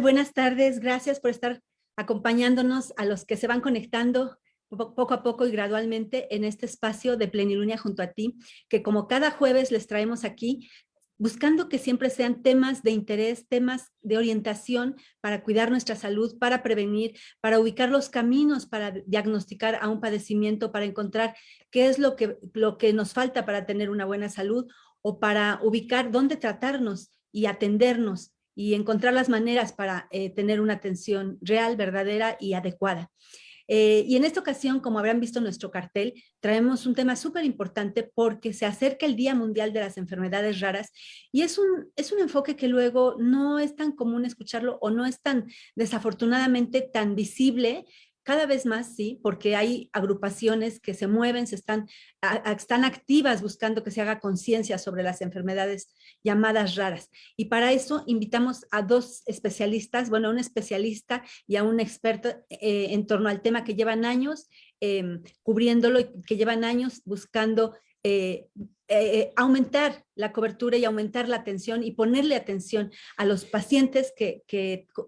Buenas tardes. Gracias por estar acompañándonos a los que se van conectando poco a poco y gradualmente en este espacio de Plenilunea junto a ti, que como cada jueves les traemos aquí, buscando que siempre sean temas de interés, temas de orientación para cuidar nuestra salud, para prevenir, para ubicar los caminos, para diagnosticar a un padecimiento, para encontrar qué es lo que, lo que nos falta para tener una buena salud o para ubicar dónde tratarnos y atendernos y encontrar las maneras para eh, tener una atención real, verdadera y adecuada. Eh, y en esta ocasión, como habrán visto en nuestro cartel, traemos un tema súper importante porque se acerca el Día Mundial de las Enfermedades Raras y es un, es un enfoque que luego no es tan común escucharlo o no es tan desafortunadamente tan visible cada vez más, sí, porque hay agrupaciones que se mueven, se están, están activas buscando que se haga conciencia sobre las enfermedades llamadas raras. Y para eso invitamos a dos especialistas, bueno, a un especialista y a un experto eh, en torno al tema que llevan años em, cubriéndolo que llevan años buscando eh, eh, aumentar la cobertura y aumentar la atención y ponerle atención a los pacientes que,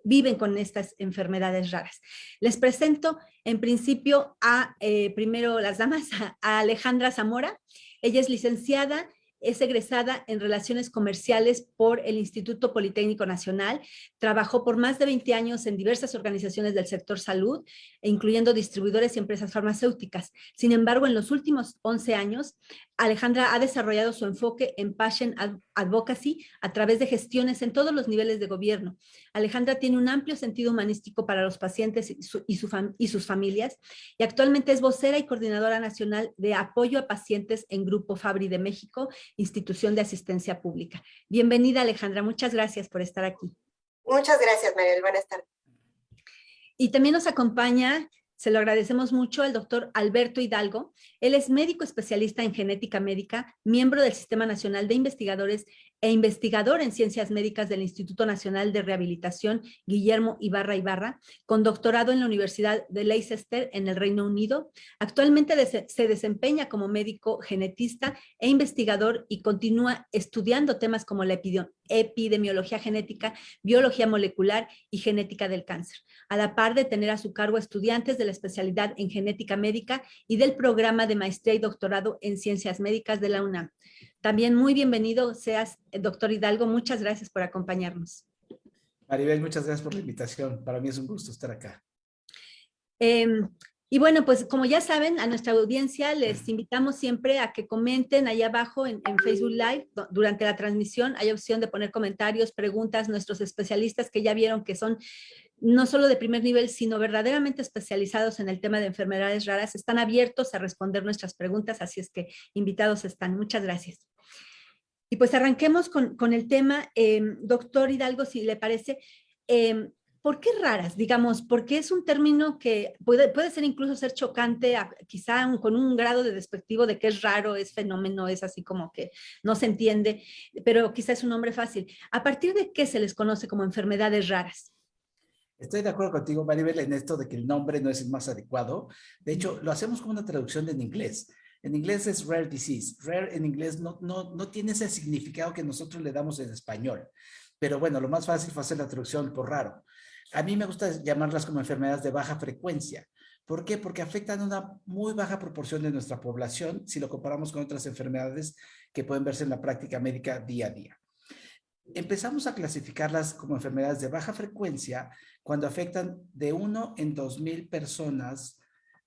viven con estas enfermedades raras. Les presento en principio a, eh, primero las damas, a Alejandra Zamora. Ella es licenciada es egresada en Relaciones Comerciales por el Instituto Politécnico Nacional. Trabajó por más de 20 años en diversas organizaciones del sector salud, incluyendo distribuidores y empresas farmacéuticas. Sin embargo, en los últimos 11 años, Alejandra ha desarrollado su enfoque en Patient Advocacy a través de gestiones en todos los niveles de gobierno. Alejandra tiene un amplio sentido humanístico para los pacientes y, y sus familias y actualmente es vocera y coordinadora nacional de apoyo a pacientes en Grupo Fabri de México institución de asistencia pública. Bienvenida Alejandra, muchas gracias por estar aquí. Muchas gracias Mariel, buenas tardes. Y también nos acompaña se lo agradecemos mucho al doctor Alberto Hidalgo. Él es médico especialista en genética médica, miembro del Sistema Nacional de Investigadores e investigador en ciencias médicas del Instituto Nacional de Rehabilitación Guillermo Ibarra Ibarra, con doctorado en la Universidad de Leicester en el Reino Unido. Actualmente se desempeña como médico genetista e investigador y continúa estudiando temas como la epidemiología genética, biología molecular y genética del cáncer, a la par de tener a su cargo estudiantes de la especialidad en genética médica y del programa de maestría y doctorado en ciencias médicas de la UNAM. También muy bienvenido seas, eh, doctor Hidalgo. Muchas gracias por acompañarnos. Maribel, muchas gracias por la invitación. Para mí es un gusto estar acá. Em, y bueno, pues como ya saben, a nuestra audiencia les invitamos siempre a que comenten ahí abajo en, en, Facebook Live durante la transmisión. Hay opción de poner comentarios, preguntas. Nuestros especialistas que ya vieron que son no solo de primer nivel, sino verdaderamente especializados en el tema de enfermedades raras, están abiertos a responder nuestras preguntas, así es que invitados están. Muchas gracias. Y pues arranquemos con, el tema, em, doctor Hidalgo, si le parece, em, ¿por qué raras? Digamos, porque es un término que puede, puede ser incluso ser chocante, quizá con un grado de despectivo de que es raro, es fenómeno, es así como que no se entiende, pero quizá es un nombre fácil. ¿A partir de qué se les conoce como enfermedades raras? Estoy de acuerdo contigo, Maribel, en esto de que el nombre no es el más adecuado. De hecho, lo hacemos como una traducción en inglés. En inglés es rare disease. Rare en inglés no, no, no tiene ese significado que nosotros le damos en español. Pero bueno, lo más fácil fue hacer la traducción por raro. A mí me gusta llamarlas como enfermedades de baja frecuencia. ¿Por qué? Porque afectan a una muy baja proporción de nuestra población si lo comparamos con otras enfermedades que pueden verse en la práctica médica día a día. Empezamos a clasificarlas como enfermedades de baja frecuencia cuando afectan de uno en dos mil personas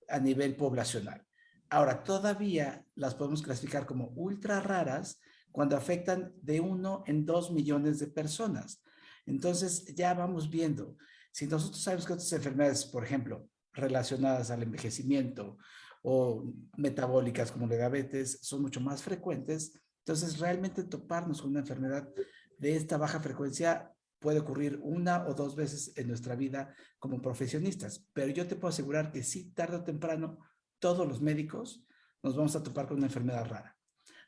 a nivel poblacional. Ahora, todavía las podemos clasificar como ultra raras cuando afectan de uno en dos millones de personas. Entonces, ya vamos viendo. Si nosotros sabemos que otras enfermedades, por ejemplo, relacionadas al envejecimiento o metabólicas como la diabetes son mucho más frecuentes, entonces realmente toparnos con una enfermedad de esta baja frecuencia puede ocurrir una o dos veces en nuestra vida como profesionistas, pero yo te puedo asegurar que sí, tarde o temprano, todos los médicos nos vamos a topar con una enfermedad rara.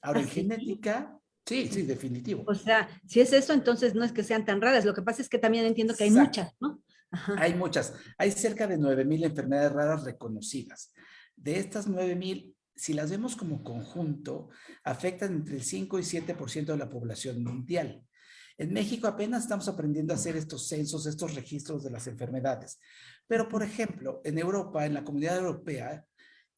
Ahora, en ¿Ah, genética, sí, sí, definitivo. O sea, si es eso, entonces no es que sean tan raras. Lo que pasa es que también entiendo que hay muchas, ¿no? Hay muchas. Hay cerca de 9,000 enfermedades raras reconocidas. De estas 9,000, si las vemos como conjunto, afectan entre el 5 y 7% de la población mundial. En México apenas estamos aprendiendo a hacer estos censos, estos registros de las enfermedades. Pero, por ejemplo, en Europa, en la comunidad europea,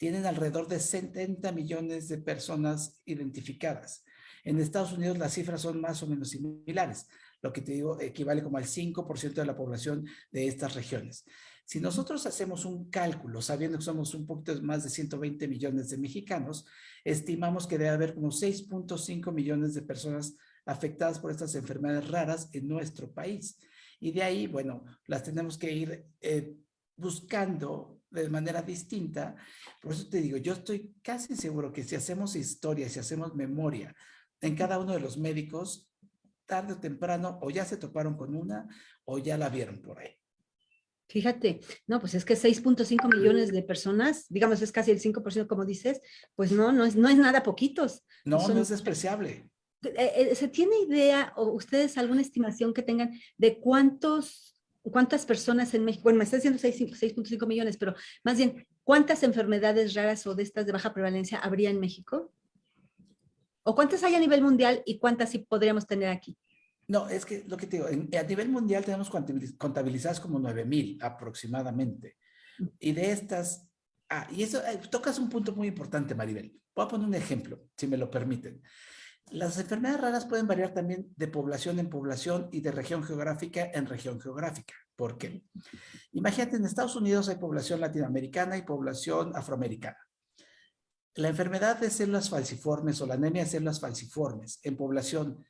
tienen alrededor de 70 millones de personas identificadas. En Estados Unidos las cifras son más o menos similares, lo que te digo equivale como al 5% de la población de estas regiones. Si nosotros hacemos un cálculo, sabiendo que somos un poquito más de 120 millones de mexicanos, estimamos que debe haber como 6.5 millones de personas afectadas por estas enfermedades raras en nuestro país. Y de ahí, bueno, las tenemos que ir eh, buscando de manera distinta. Por eso te digo, yo estoy casi seguro que si hacemos historia, si hacemos memoria en cada uno de los médicos, tarde o temprano o ya se toparon con una o ya la vieron por ahí. Fíjate, no, pues es que 6.5 millones de personas, digamos es casi el 5% como dices, pues no, no es, no es nada poquitos. No, no es despreciable. Eh, eh, ¿Se tiene idea o ustedes alguna estimación que tengan de cuántos, cuántas personas en México, bueno, me está diciendo 6.5 millones, pero más bien, ¿cuántas enfermedades raras o de estas de baja prevalencia habría en México? ¿O cuántas hay a nivel mundial y cuántas sí podríamos tener aquí? No, es que lo que te digo, a nivel mundial tenemos contabilizadas como 9,000 aproximadamente. Y de estas, ah, y eso, eh, tocas un punto muy importante, Maribel. Voy a poner un ejemplo, si me lo permiten. Las enfermedades raras pueden variar también de población en población y de región geográfica en región geográfica. ¿Por qué? Imagínate, en Estados Unidos hay población latinoamericana y población afroamericana. La enfermedad de células falciformes o la anemia de células falciformes en población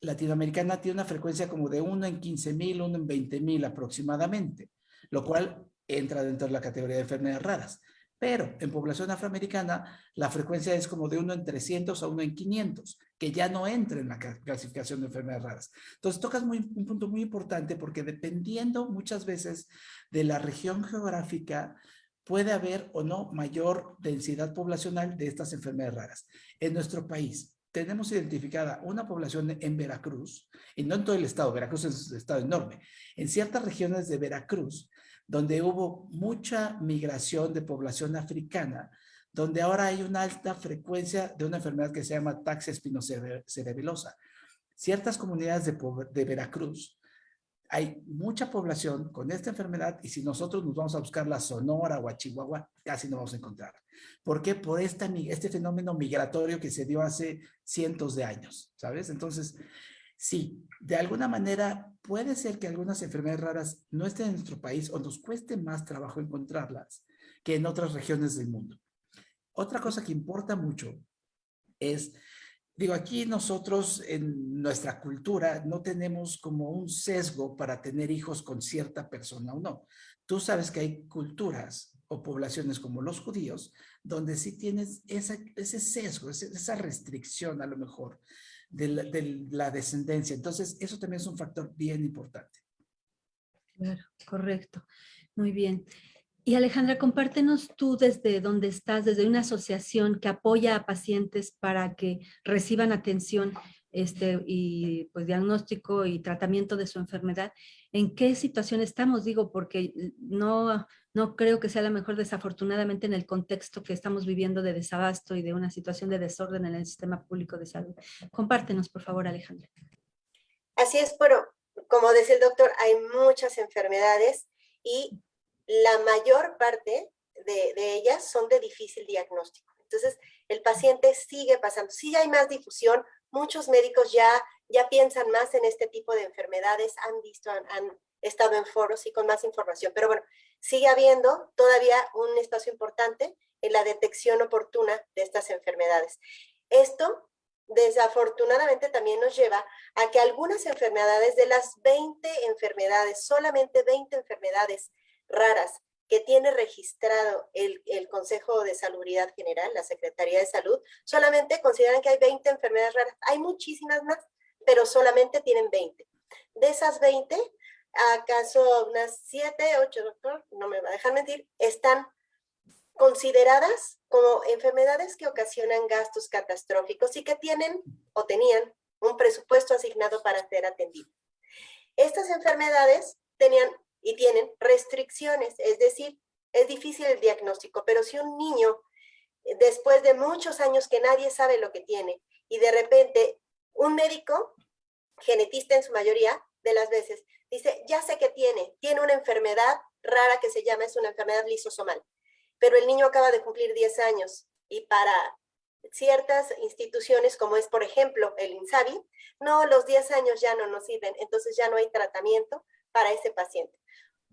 latinoamericana tiene una frecuencia como de 1 en 15 mil, 1 en 20 mil aproximadamente, lo cual entra dentro de la categoría de enfermedades raras. Pero en población afroamericana la frecuencia es como de 1 en 300 a 1 en 500, que ya no entra en la clasificación de enfermedades raras. Entonces tocas muy, un punto muy importante porque dependiendo muchas veces de la región geográfica, puede haber o no mayor densidad poblacional de estas enfermedades raras. En nuestro país, tenemos identificada una población en Veracruz, y no en todo el estado, Veracruz es un estado enorme, en ciertas regiones de Veracruz, donde hubo mucha migración de población africana, donde ahora hay una alta frecuencia de una enfermedad que se llama taxia espinocerebelosa. Ciertas comunidades de, Veracruz hay mucha población con esta enfermedad y si nosotros nos vamos a buscar la Sonora o a Chihuahua, casi no vamos a encontrar. ¿Por qué? Por esta, este fenómeno migratorio que se dio hace cientos de años, ¿sabes? Entonces, sí, de alguna manera puede ser que algunas enfermedades raras no estén en nuestro país o nos cueste más trabajo encontrarlas que en otras regiones del mundo. Otra cosa que importa mucho es Digo, aquí nosotros en nuestra cultura no tenemos como un sesgo para tener hijos con cierta persona o no. Tú sabes que hay culturas o poblaciones como los judíos donde sí tienes ese sesgo, esa restricción a lo mejor de la, de la descendencia. Entonces, eso también es un factor bien importante. Claro, correcto. Muy bien. Y Alejandra, compártenos tú desde donde estás, desde una asociación que apoya a pacientes para que reciban atención este, y pues diagnóstico y tratamiento de su enfermedad. ¿En qué situación estamos? Digo, porque no, no creo que sea la mejor desafortunadamente en el contexto que estamos viviendo de desabasto y de una situación de desorden en el sistema público de salud. Compártenos, por favor, Alejandra. Así es, pero como decía el doctor, hay muchas enfermedades y la mayor parte de, ellas son de difícil diagnóstico. Entonces, el paciente sigue pasando. Sí hay más difusión, muchos médicos ya, ya piensan más en este tipo de enfermedades, han visto, han, han estado en foros y con más información. Pero bueno, sigue habiendo todavía un espacio importante en la detección oportuna de estas enfermedades. Esto desafortunadamente también nos lleva a que algunas enfermedades, de las 20 enfermedades, solamente 20 enfermedades raras que tiene registrado el, Consejo de Salubridad General, la Secretaría de Salud, solamente consideran que hay 20 enfermedades raras. Hay muchísimas más, pero solamente tienen 20. De esas 20, acaso unas 7, 8, doctor, no me va a dejar mentir, están consideradas como enfermedades que ocasionan gastos catastróficos y que tienen o tenían un presupuesto asignado para ser atendidas. Estas enfermedades tenían y tienen restricciones, es decir, es difícil el diagnóstico, pero si un niño, eh, después de muchos años que nadie sabe lo que tiene, y de repente un médico genetista en su mayoría de las veces, dice, ya sé que tiene, tiene una enfermedad rara que se llama, es una enfermedad lisosomal, pero el niño acaba de cumplir 10 años y para ciertas instituciones, como es, por ejemplo, el INSABI, no, los 10 años ya no nos sirven, entonces ya no hay tratamiento para ese paciente.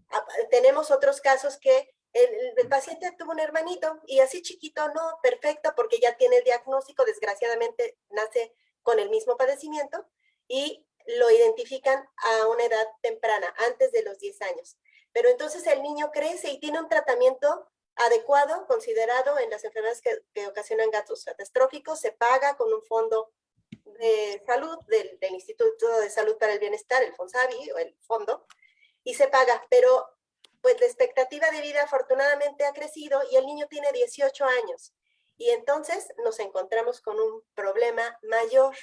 Ah, tenemos otros casos que el, paciente tuvo un hermanito y así chiquito, no, perfecto, porque ya tiene el diagnóstico, desgraciadamente nace con el mismo padecimiento y lo identifican a una edad temprana, antes de los 10 años. Pero entonces el niño crece y tiene un tratamiento adecuado, considerado en las enfermedades que, ocasionan gatos catastróficos, se paga con un fondo de salud del, del, Instituto de Salud para el Bienestar, el FONSAVI o el fondo, y se paga, pero pues la expectativa de vida afortunadamente ha crecido y el niño tiene 18 años. Y entonces nos encontramos con un problema mayor.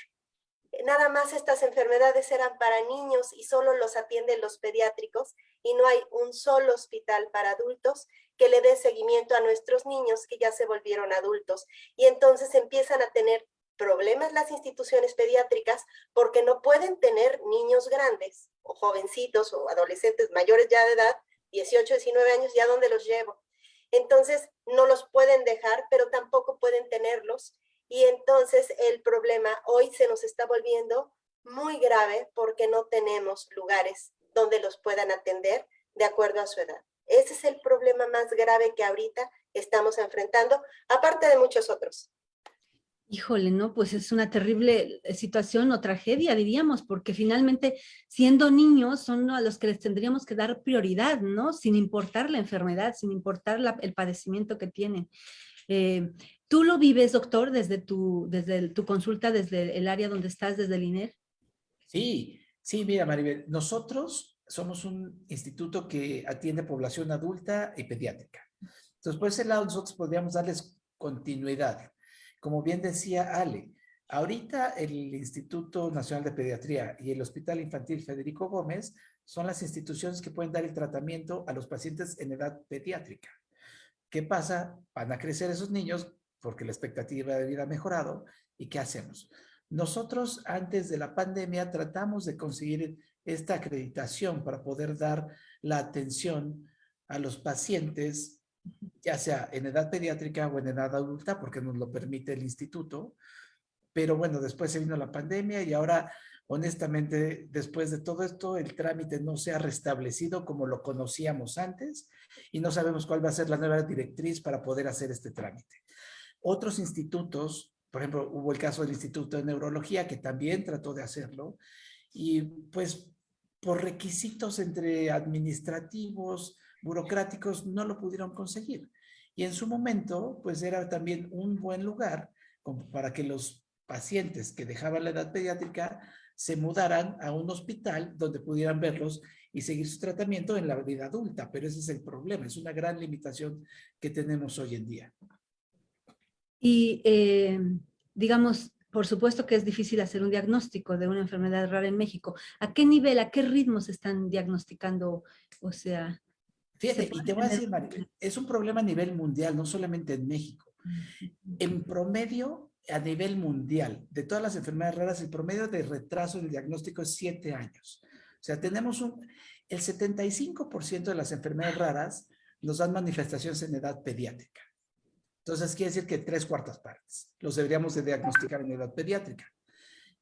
Nada más estas enfermedades eran para niños y solo los atienden los pediátricos y no hay un solo hospital para adultos que le dé seguimiento a nuestros niños que ya se volvieron adultos. Y entonces empiezan a tener problemas las instituciones pediátricas porque no pueden tener niños grandes o jovencitos o adolescentes mayores ya de edad, 18, 19 años, ya donde los llevo. Entonces no los pueden dejar, pero tampoco pueden tenerlos. Y entonces el problema hoy se nos está volviendo muy grave porque no tenemos lugares donde los puedan atender de acuerdo a su edad. Ese es el problema más grave que ahorita estamos enfrentando, aparte de muchos otros. Híjole, ¿no? Pues es una terrible eh, situación o tragedia, diríamos, porque finalmente siendo niños son a los que les tendríamos que dar prioridad, ¿no? Sin importar la enfermedad, sin importar el padecimiento que tienen. Eh, ¿Tú lo vives, doctor, desde tu, desde tu consulta, desde el área donde estás, desde el INER? Sí, sí, mira, Maribel, nosotros somos un instituto que atiende población adulta y pediátrica. Entonces, por ese lado, nosotros podríamos darles continuidad como bien decía Ale, ahorita el Instituto Nacional de Pediatría y el Hospital Infantil Federico Gómez son las instituciones que pueden dar el tratamiento a los pacientes en edad pediátrica. ¿Qué pasa? Van a crecer esos niños porque la expectativa de vida ha mejorado. ¿Y qué hacemos? Nosotros antes de la pandemia tratamos de conseguir esta acreditación para poder dar la atención a los pacientes ya sea en edad pediátrica o en edad adulta, porque nos lo permite el instituto. Pero bueno, después se vino la pandemia y ahora, honestamente, después de todo esto, el trámite no se ha restablecido como lo conocíamos antes y no sabemos cuál va a ser la nueva directriz para poder hacer este trámite. Otros institutos, por ejemplo, hubo el caso del Instituto de Neurología que también trató de hacerlo y pues por requisitos entre administrativos, burocráticos no lo pudieron conseguir. Y en su momento, pues era también un buen lugar para que los pacientes que dejaban la edad pediátrica se mudaran a un hospital donde pudieran verlos y seguir su tratamiento en la vida adulta. Pero ese es el problema, es una gran limitación que tenemos hoy en día. Y eh, digamos, por supuesto que es difícil hacer un diagnóstico de una enfermedad rara en México. ¿A qué nivel, a qué ritmo se están diagnosticando? O sea, Fíjate, y te voy a decir, es un problema a nivel mundial, no solamente en México. En promedio, a nivel mundial, de todas las enfermedades raras, el promedio de retraso en el diagnóstico es siete años. O sea, tenemos un, el 75% de las enfermedades raras nos dan manifestaciones en edad pediátrica. Entonces, quiere decir que tres cuartas partes los deberíamos de diagnosticar en edad pediátrica.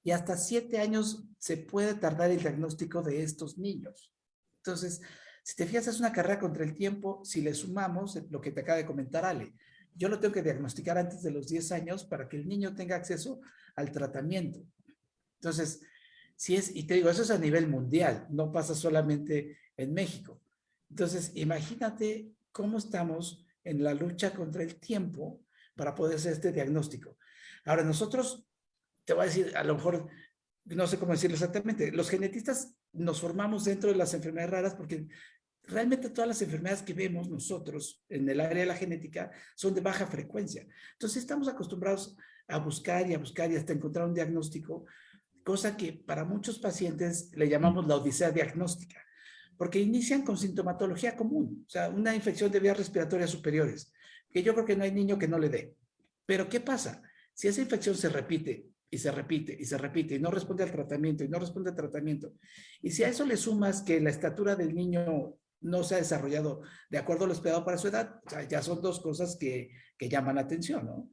Y hasta siete años se puede tardar el diagnóstico de estos niños. Entonces, si te fijas, es una carrera contra el tiempo si le sumamos lo que te acaba de comentar Ale. Yo lo tengo que diagnosticar antes de los 10 años para que el niño tenga acceso al tratamiento. Entonces, si es, y te digo, eso es a nivel mundial, no pasa solamente en México. Entonces, imagínate cómo estamos en la lucha contra el tiempo para poder hacer este diagnóstico. Ahora, nosotros, te voy a decir, a lo mejor, no sé cómo decirlo exactamente, los genetistas nos formamos dentro de las enfermedades raras porque realmente todas las enfermedades que vemos nosotros en el área de la genética son de baja frecuencia. Entonces estamos acostumbrados a buscar y a buscar y hasta encontrar un diagnóstico, cosa que para muchos pacientes le llamamos la odisea diagnóstica, porque inician con sintomatología común, o sea, una infección de vías respiratorias superiores, que yo creo que no hay niño que no le dé. Pero ¿qué pasa? Si esa infección se repite y se repite y se repite y no responde al tratamiento y no responde al tratamiento. Y si a eso le sumas que la estatura del niño no se ha desarrollado de acuerdo a lo esperado para su edad, ya son dos cosas que, que llaman la atención, ¿no?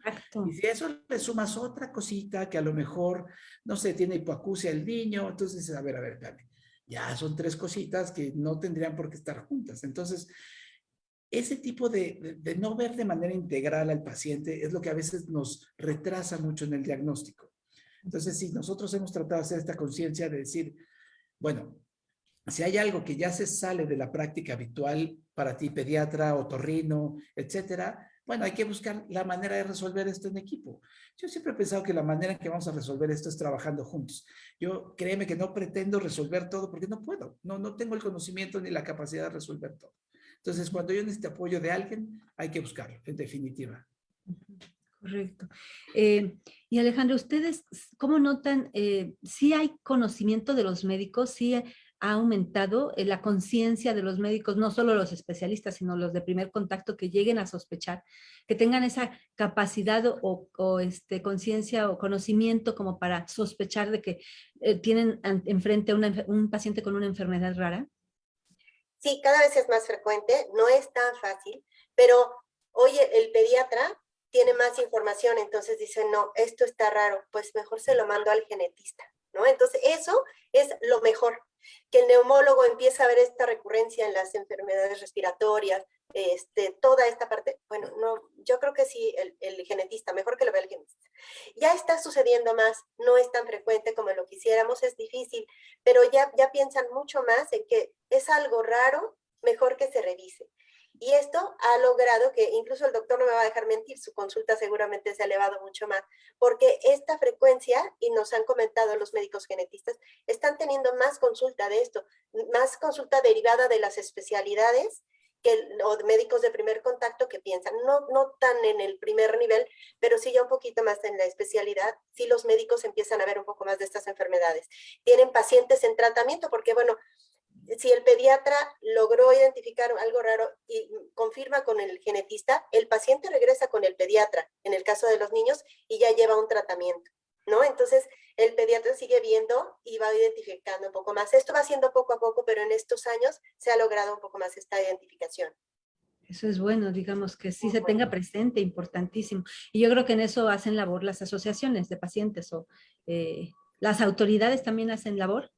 Y si a eso le sumas otra cosita que a lo mejor, no sé, tiene hipoacusia el niño, entonces dices, a ver, a ver, espérame, ya son tres cositas que no tendrían por qué estar juntas. Entonces, ese tipo de, de, no ver de manera integral al paciente es lo que a veces nos retrasa mucho en el diagnóstico. Entonces, si nosotros hemos tratado de hacer esta conciencia de decir, bueno, si hay algo que ya se sale de la práctica habitual para ti, pediatra, otorrino, etcétera, bueno, hay que buscar la manera de resolver esto en equipo. Yo siempre he pensado que la manera en que vamos a resolver esto es trabajando juntos. Yo créeme que no pretendo resolver todo porque no puedo. No, no tengo el conocimiento ni la capacidad de resolver todo. Entonces, cuando yo necesito apoyo de alguien, hay que buscarlo, en definitiva. Correcto. Eh, y Alejandro, ¿ustedes cómo notan eh, si hay conocimiento de los médicos, si ha aumentado eh, la conciencia de los médicos, no solo los especialistas, sino los de primer contacto que lleguen a sospechar, que tengan esa capacidad o, este, conciencia o conocimiento como para sospechar de que tienen enfrente a un paciente con una enfermedad rara? Sí, cada vez es más frecuente, no es tan fácil, pero hoy el pediatra tiene más información, entonces dice, no, esto está raro, pues mejor se lo mando al genetista, ¿no? Entonces eso es lo mejor, que el neumólogo empieza a ver esta recurrencia en las enfermedades respiratorias, este, toda esta parte, bueno, no, yo creo que sí, el, el, genetista, mejor que lo vea el genetista. Ya está sucediendo más, no es tan frecuente como lo quisiéramos, es difícil, pero ya, ya piensan mucho más en que es algo raro, mejor que se revise. Y esto ha logrado que incluso el doctor no me va a dejar mentir, su consulta seguramente se ha elevado mucho más, porque esta frecuencia, y nos han comentado los médicos genetistas, están teniendo más consulta de esto, más consulta derivada de las especialidades que los médicos de primer contacto que piensan, no, no tan en el primer nivel, pero sí ya un poquito más en la especialidad, sí los médicos empiezan a ver un poco más de estas enfermedades. Tienen pacientes en tratamiento, porque bueno, si el pediatra logró identificar algo raro y confirma con el genetista, el paciente regresa con el pediatra, en el caso de los niños, y ya lleva un tratamiento, ¿no? Entonces, el pediatra sigue viendo y va identificando un poco más. Esto va siendo poco a poco, pero en estos años se ha logrado un poco más esta identificación. Eso es bueno, digamos que sí se tenga presente, importantísimo. Y yo creo que en eso hacen labor las asociaciones de pacientes o eh, las autoridades también hacen labor.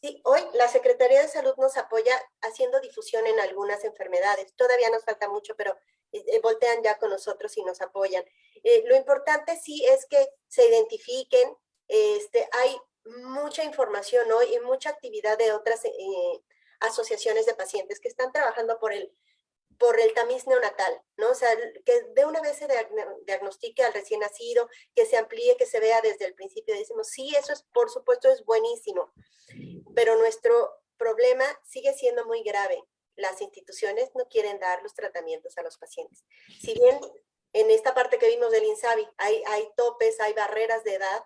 Sí, hoy la Secretaría de Salud nos apoya haciendo difusión en algunas enfermedades. Todavía nos falta mucho, pero eh, eh, voltean ya con nosotros y nos apoyan. Eh, lo importante sí es que se identifiquen. Este, hay mucha información hoy y mucha actividad de otras asociaciones de pacientes que están trabajando por el por el tamiz neonatal, ¿no? O sea, que de una vez se diagnostique al recién nacido, que se amplíe, que se vea desde el principio. Decimos, sí, eso es, por supuesto, es buenísimo, pero nuestro problema sigue siendo muy grave. Las instituciones no quieren dar los tratamientos a los pacientes. Si bien en esta parte que vimos del INSABI hay, hay topes, hay barreras de edad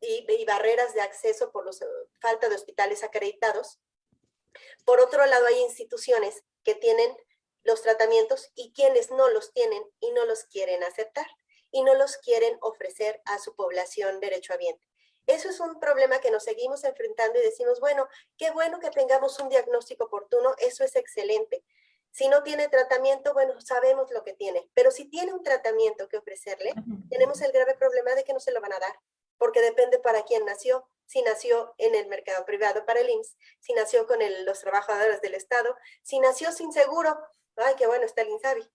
y, y barreras de acceso por la falta de hospitales acreditados, por otro lado hay instituciones que tienen los tratamientos y quienes no los tienen y no los quieren aceptar y no los quieren ofrecer a su población derechohabiente. Eso es un problema que nos seguimos enfrentando y decimos, bueno, qué bueno que tengamos un diagnóstico oportuno, eso es excelente. Si no tiene tratamiento, bueno, sabemos lo que tiene, pero si tiene un tratamiento que ofrecerle, tenemos el grave problema de que no se lo van a dar, porque depende para quién nació, si nació en el mercado privado para el IMSS, si nació con los trabajadores del Estado, si nació sin seguro, ay, qué bueno está el INSABI.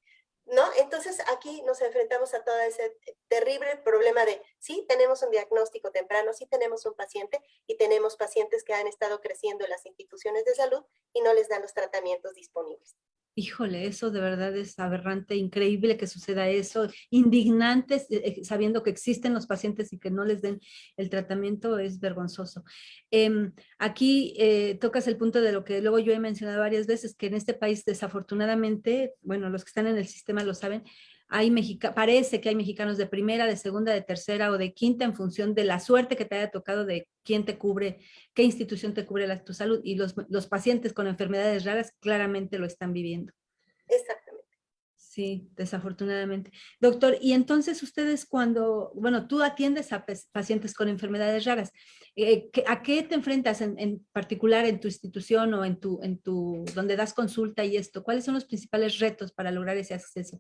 ¿No? Entonces aquí nos enfrentamos a todo ese terrible problema de sí tenemos un diagnóstico temprano, sí tenemos un paciente y tenemos pacientes que han estado creciendo en las instituciones de salud y no les dan los tratamientos disponibles. Híjole, eso de verdad es aberrante, increíble que suceda eso, indignante, eh, eh, sabiendo que existen los pacientes y que no les den el tratamiento, es vergonzoso. Em, aquí eh, tocas el punto de lo que luego yo he mencionado varias veces, que en este país desafortunadamente, bueno, los que están en el sistema lo saben, hay parece que hay mexicanos de primera, de segunda, de tercera o de quinta en función de la suerte que te haya tocado de quién te cubre, qué institución te cubre la, tu salud. Y los, los pacientes con enfermedades raras claramente lo están viviendo. Exactamente. Sí, desafortunadamente. Doctor, y entonces ustedes cuando, bueno, tú atiendes a pacientes con enfermedades raras, eh, ¿a qué te enfrentas en, particular en tu institución o en tu, en tu, donde das consulta y esto? ¿Cuáles son los principales retos para lograr ese acceso?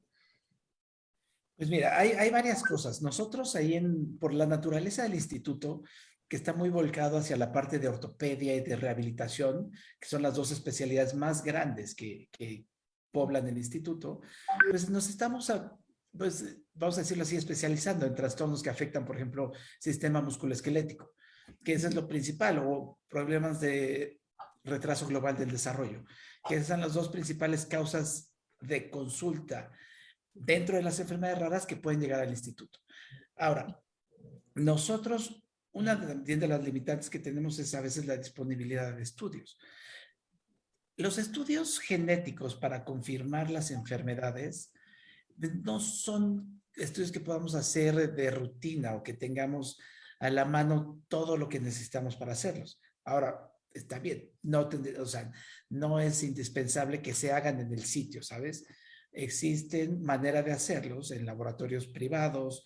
Pues mira, hay, varias cosas. Nosotros ahí en, por la naturaleza del instituto, que está muy volcado hacia la parte de ortopedia y de rehabilitación, que son las dos especialidades más grandes que, que poblan el instituto, pues nos estamos, pues vamos a decirlo así, especializando en trastornos que afectan, por ejemplo, sistema musculoesquelético, que eso es lo principal, o problemas de retraso global del desarrollo, que esas son las dos principales causas de consulta dentro de las enfermedades raras que pueden llegar al instituto. Ahora, nosotros, una de las limitantes que tenemos es a veces la disponibilidad de estudios. Los estudios genéticos para confirmar las enfermedades no son estudios que podamos hacer de rutina o que tengamos a la mano todo lo que necesitamos para hacerlos. Ahora, está bien, no, no es indispensable que se hagan en el sitio, ¿sabes? Existen maneras de hacerlos en laboratorios privados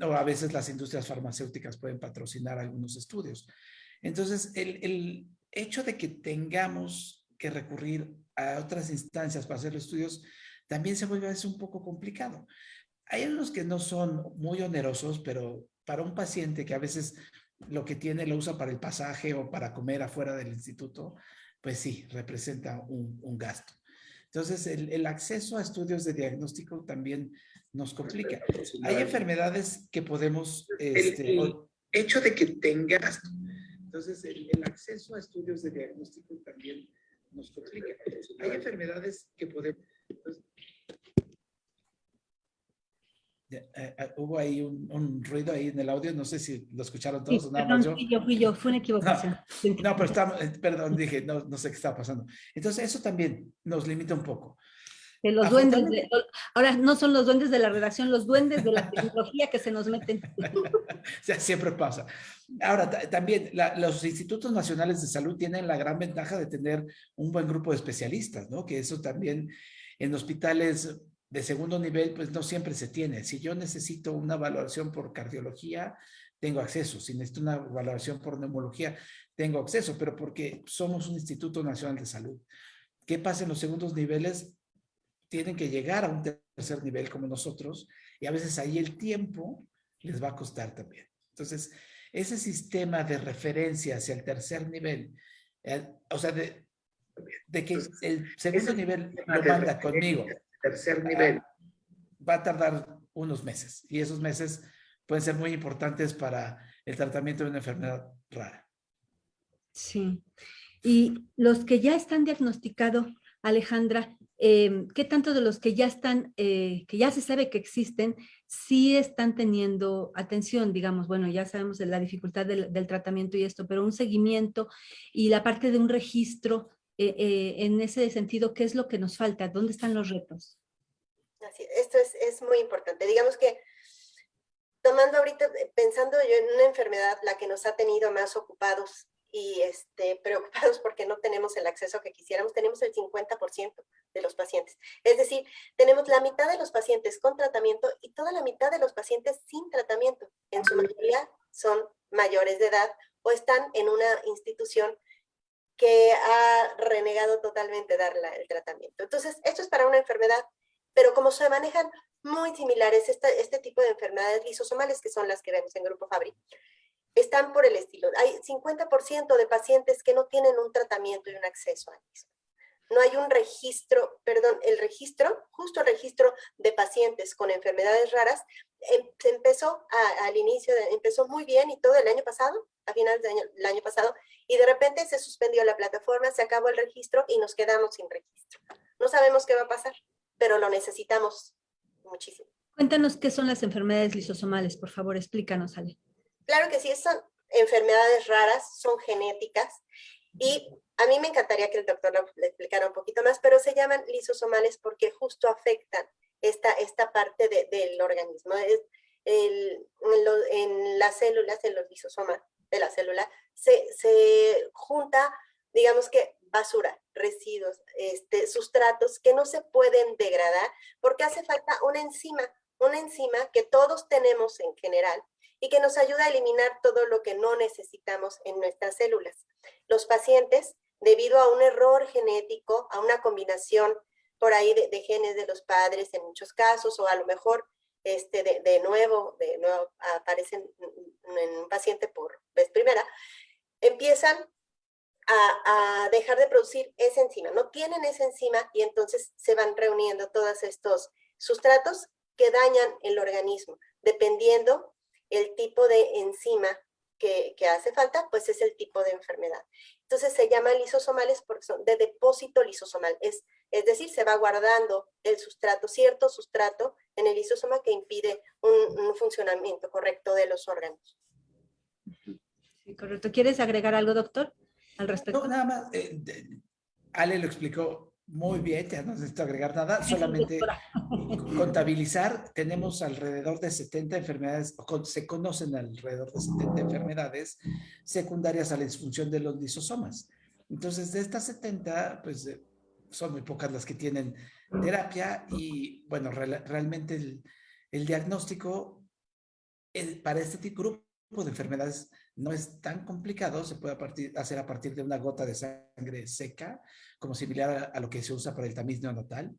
o a veces las industrias farmacéuticas pueden patrocinar algunos estudios. Entonces, el, el hecho de que tengamos que recurrir a otras instancias para hacer los estudios, también se vuelve a veces un poco complicado. Hay unos que no son muy onerosos, pero para un paciente que a veces lo que tiene lo usa para el pasaje o para comer afuera del instituto, pues sí, representa un, gasto. Entonces, el, acceso a estudios de diagnóstico también nos complica. Hay enfermedades que podemos... Este, el, hecho de que tengas... Entonces, el, acceso a estudios de diagnóstico también nos complica. Hay enfermedades que podemos... Pues, eh, eh, hubo ahí un, ruido ahí en el audio, no sé si lo escucharon todos o nada más yo. Fui yo, fui yo, fue una equivocación. No, pero estamos, eh, perdón, dije, no, no sé qué está pasando. Entonces eso también nos limita un poco los duendes, ahora no son los duendes de la redacción, los duendes de la tecnología que se nos meten. siempre pasa. Ahora, también los institutos nacionales de salud tienen la gran ventaja de tener un buen grupo de especialistas, ¿no? Que eso también en hospitales de segundo nivel, pues no siempre se tiene. Si yo necesito una valoración por cardiología, tengo acceso. Si necesito una valoración por neumología, tengo acceso, pero porque somos un instituto nacional de salud. ¿Qué pasa en los segundos niveles? tienen que llegar a un tercer nivel como nosotros y a veces ahí el tiempo les va a costar también. Entonces, ese sistema de referencia hacia el tercer nivel, eh, o sea, de, que el segundo nivel lo manda conmigo, tercer ah, nivel, va a tardar unos meses y esos meses pueden ser muy importantes para el tratamiento de una enfermedad rara. Sí. Y los que ya están diagnosticados, Alejandra, Em, ¿qué tanto de los que ya están, eh, que ya se sabe que existen, sí están teniendo atención? Digamos, bueno, ya sabemos de la dificultad del, tratamiento y esto, pero un seguimiento y la parte de un registro, eh, eh, en ese sentido, ¿qué es lo que nos falta? ¿Dónde están los retos? Esto es, es muy importante. Digamos que tomando ahorita, pensando yo en una enfermedad, la que nos ha tenido más ocupados y este, preocupados porque no tenemos el acceso que quisiéramos, tenemos el 50% de los pacientes. Es decir, tenemos la mitad de los pacientes con tratamiento y toda la mitad de los pacientes sin tratamiento. En su mayoría son mayores de edad o están en una institución que ha renegado totalmente dar el tratamiento. Entonces, esto es para una enfermedad, pero como se manejan muy similares este, tipo de enfermedades lisosomales, que son las que vemos en Grupo Fabri, están por el estilo. Hay 50% de pacientes que no tienen un tratamiento y un acceso a mismo. No hay un registro, perdón, el registro, justo el registro de pacientes con enfermedades raras, em, empezó al inicio, empezó muy bien y todo el año pasado, a finales del año, año pasado, y de repente se suspendió la plataforma, se acabó el registro y nos quedamos sin registro. No sabemos qué va a pasar, pero lo necesitamos muchísimo. Cuéntanos qué son las enfermedades lisosomales, por favor, explícanos, Ale. Claro que sí, son enfermedades raras, son genéticas y a mí me encantaría que el doctor lo explicara un poquito más, pero se llaman lisosomales porque justo afectan esta, esta parte del organismo. Es en, las células, en los lisosomas de la célula, se, se junta, digamos que basura, residuos, este, sustratos que no se pueden degradar porque hace falta una enzima, una enzima que todos tenemos en general y que nos ayuda a eliminar todo lo que no necesitamos en nuestras células. Los pacientes, debido a un error genético, a una combinación por ahí de, genes de los padres en muchos casos, o a lo mejor este, de, nuevo, de nuevo aparecen en un paciente por vez primera, empiezan a, a, dejar de producir esa enzima. No tienen esa enzima y entonces se van reuniendo todos estos sustratos que dañan el organismo, dependiendo el tipo de enzima que, que, hace falta, pues es el tipo de enfermedad. Entonces se llaman lisosomales porque son de depósito lisosomal, es, es decir, se va guardando el sustrato, cierto sustrato en el lisosoma que impide un, un funcionamiento correcto de los órganos. Sí, correcto. ¿Quieres agregar algo, doctor, al respecto? No, nada más, eh, Ale lo explicó muy bien, ya no necesito agregar nada, solamente contabilizar, tenemos alrededor de 70 enfermedades, se conocen alrededor de 70 enfermedades secundarias a la disfunción de los lisosomas. Entonces, de estas 70, pues eh, son muy pocas las que tienen terapia y, bueno, realmente el, el diagnóstico para este grupo de enfermedades no es tan complicado, se puede hacer a partir de una gota de sangre seca, como similar a, lo que se usa para el tamiz neonatal,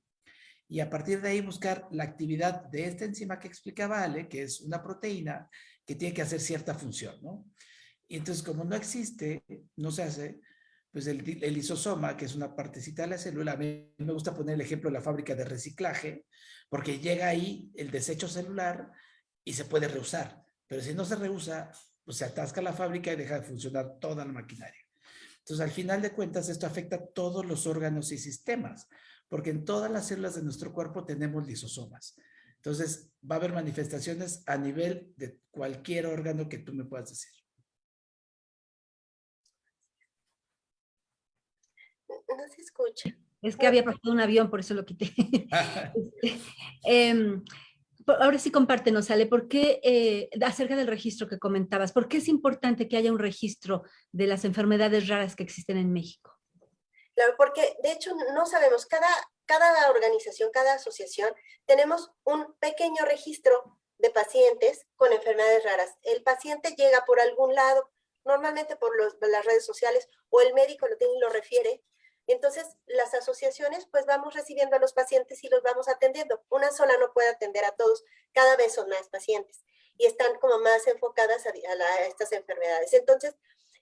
y a partir de ahí buscar la actividad de esta enzima que explicaba Ale, que es una proteína que tiene que hacer cierta función, ¿no? Y entonces, como no existe, no se hace, pues el, el lisosoma, que es una partecita de la célula, a mí me gusta poner el ejemplo de la fábrica de reciclaje, porque llega ahí el desecho celular y se puede reusar. Pero si no se reusa, pues se atasca la fábrica y deja de funcionar toda la maquinaria. Entonces, al final de cuentas, esto afecta a todos los órganos y sistemas, porque en todas las células de nuestro cuerpo tenemos lisosomas. Entonces, va a haber manifestaciones a nivel de cualquier órgano que tú me puedas decir. No se escucha. Es que había pasado un avión, por eso lo quité. Em, ahora sí compártenos, Ale, ¿por qué, eh, acerca del registro que comentabas, por qué es importante que haya un registro de las enfermedades raras que existen en México? Porque de hecho no sabemos, cada, cada organización, cada asociación, tenemos un pequeño registro de pacientes con enfermedades raras. El paciente llega por algún lado, normalmente por las redes sociales, o el médico lo tiene y lo refiere, entonces, las asociaciones, pues vamos recibiendo a los pacientes y los vamos atendiendo. Una sola no puede atender a todos, cada vez son más pacientes y están como más enfocadas a, estas enfermedades. Entonces,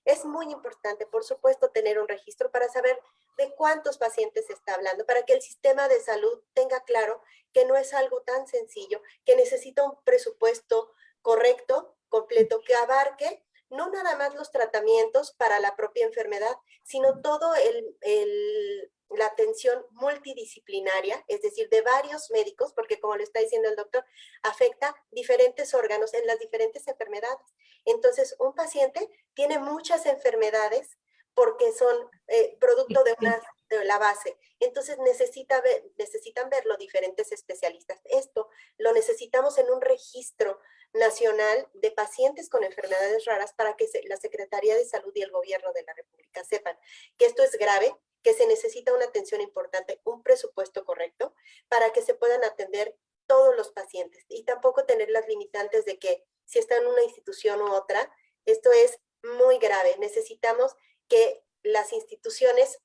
es muy importante, por supuesto, tener un registro para saber de cuántos pacientes se está hablando, para que el sistema de salud tenga claro que no es algo tan sencillo, que necesita un presupuesto correcto, completo, que abarque no nada más los tratamientos para la propia enfermedad, sino todo el, la atención multidisciplinaria, es decir, de varios médicos, porque como le está diciendo el doctor, afecta diferentes órganos en las diferentes enfermedades. Entonces, un paciente tiene muchas enfermedades porque son eh, producto de, una, de la base. Entonces necesita necesitan verlo diferentes especialistas. Esto lo necesitamos en un registro nacional de pacientes con enfermedades raras para que la Secretaría de Salud y el Gobierno de la República sepan que esto es grave, que se necesita una atención importante, un presupuesto correcto para que se puedan atender todos los pacientes y tampoco tener las limitantes de que si está en una institución u otra, esto es muy grave. Necesitamos que las instituciones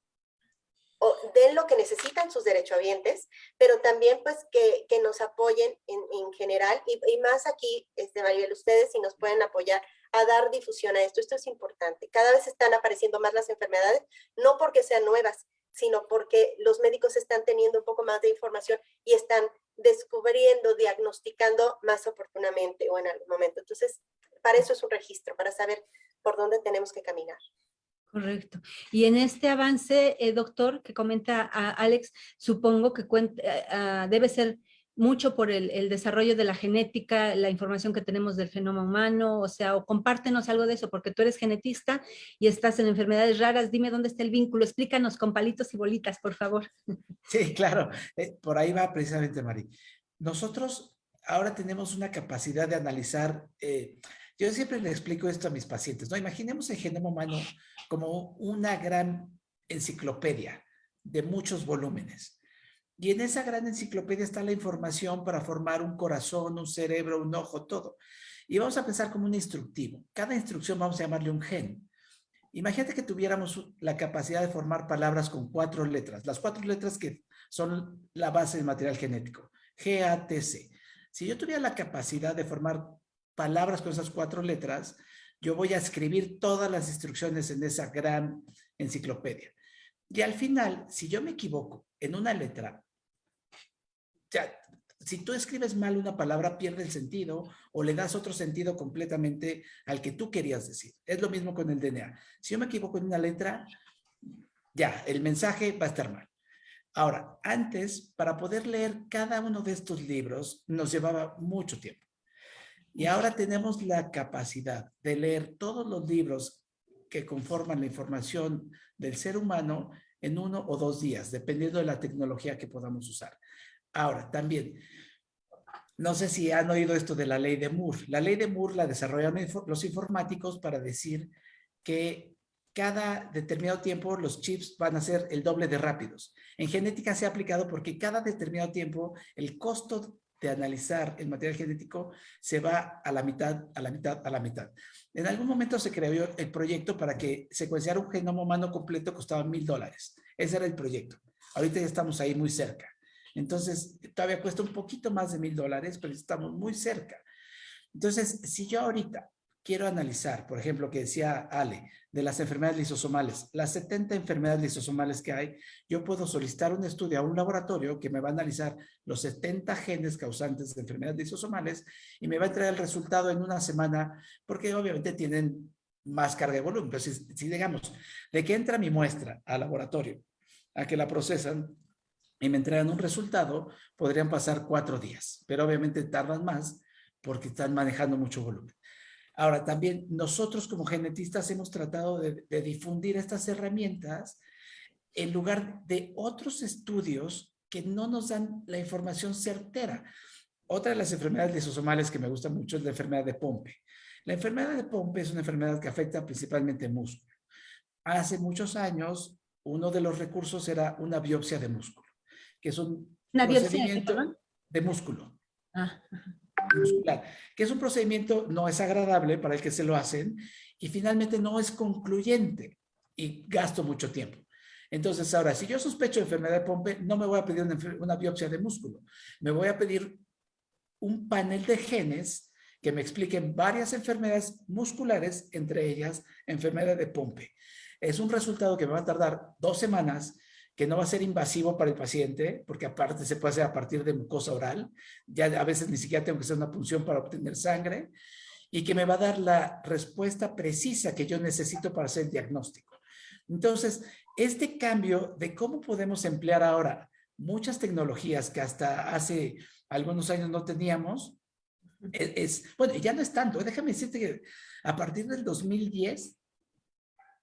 den lo que necesitan sus derechohabientes, pero también pues que, que nos apoyen en, en general y, y, más aquí, este, Maribel, ustedes si nos pueden apoyar a dar difusión a esto, esto es importante. Cada vez están apareciendo más las enfermedades, no porque sean nuevas, sino porque los médicos están teniendo un poco más de información y están descubriendo, diagnosticando más oportunamente o en algún momento. Entonces, para eso es un registro, para saber por dónde tenemos que caminar. Correcto. Y en este avance, eh, doctor, que comenta a Alex, supongo que cuenta, uh, debe ser mucho por el, desarrollo de la genética, la información que tenemos del fenómeno humano, o sea, o compártenos algo de eso, porque tú eres genetista y estás en enfermedades raras, dime dónde está el vínculo, explícanos con palitos y bolitas, por favor. Sí, claro, eh, por ahí va precisamente, Mari. Nosotros ahora tenemos una capacidad de analizar eh, yo siempre le explico esto a mis pacientes, ¿no? Imaginemos el genoma humano como una gran enciclopedia de muchos volúmenes. Y en esa gran enciclopedia está la información para formar un corazón, un cerebro, un ojo, todo. Y vamos a pensar como un instructivo. Cada instrucción vamos a llamarle un gen. Imagínate que tuviéramos la capacidad de formar palabras con cuatro letras. Las cuatro letras que son la base del material genético. G-A-T-C. Si yo tuviera la capacidad de formar palabras con esas cuatro letras, yo voy a escribir todas las instrucciones en esa gran enciclopedia. Y al final, si yo me equivoco en una letra, ya, si tú escribes mal una palabra, pierde el sentido o le das otro sentido completamente al que tú querías decir. Es lo mismo con el DNA. Si yo me equivoco en una letra, ya, el mensaje va a estar mal. Ahora, antes, para poder leer cada uno de estos libros, nos llevaba mucho tiempo. Y ahora tenemos la capacidad de leer todos los libros que conforman la información del ser humano en uno o dos días, dependiendo de la tecnología que podamos usar. Ahora, también, no sé si han oído esto de la ley de Moore. La ley de Moore la desarrollaron los informáticos para decir que cada determinado tiempo los chips van a ser el doble de rápidos. En genética se ha aplicado porque cada determinado tiempo el costo de analizar el material genético se va a la mitad, a la mitad, a la mitad. En algún momento se creó el proyecto para que secuenciar un genoma humano completo costaba mil dólares. Ese era el proyecto. Ahorita ya estamos ahí muy cerca. Entonces, todavía cuesta un poquito más de mil dólares, pero estamos muy cerca. Entonces, si yo ahorita quiero analizar, por ejemplo, que decía Ale, de las enfermedades lisosomales, las 70 enfermedades lisosomales que hay, yo puedo solicitar un estudio a un laboratorio que me va a analizar los 70 genes causantes de enfermedades lisosomales y me va a entregar el resultado en una semana, porque obviamente tienen más carga de volumen. Pero si, si digamos, de que entra mi muestra al laboratorio, a que la procesan y me entregan un resultado, podrían pasar cuatro días, pero obviamente tardan más porque están manejando mucho volumen. Ahora, también nosotros como genetistas hemos tratado de, difundir estas herramientas en lugar de otros estudios que no nos dan la información certera. Otra de las enfermedades lisosomales que me gusta mucho es la enfermedad de Pompe. La enfermedad de Pompe es una enfermedad que afecta principalmente músculo. Hace muchos años, uno de los recursos era una biopsia de músculo, que es un procedimiento de músculo. Ah muscular, que es un procedimiento no es agradable para el que se lo hacen y finalmente no es concluyente y gasto mucho tiempo. Entonces, ahora, si yo sospecho de enfermedad de Pompe, no me voy a pedir una, una biopsia de músculo. Me voy a pedir un panel de genes que me expliquen varias enfermedades musculares, entre ellas enfermedad de Pompe. Es un resultado que me va a tardar dos semanas que no va a ser invasivo para el paciente, porque aparte se puede hacer a partir de mucosa oral, ya a veces ni siquiera tengo que hacer una punción para obtener sangre, y que me va a dar la respuesta precisa que yo necesito para hacer el diagnóstico. Entonces, este cambio de cómo podemos emplear ahora muchas tecnologías que hasta hace algunos años no teníamos, es, es bueno, ya no es tanto, déjame decirte que a partir del 2010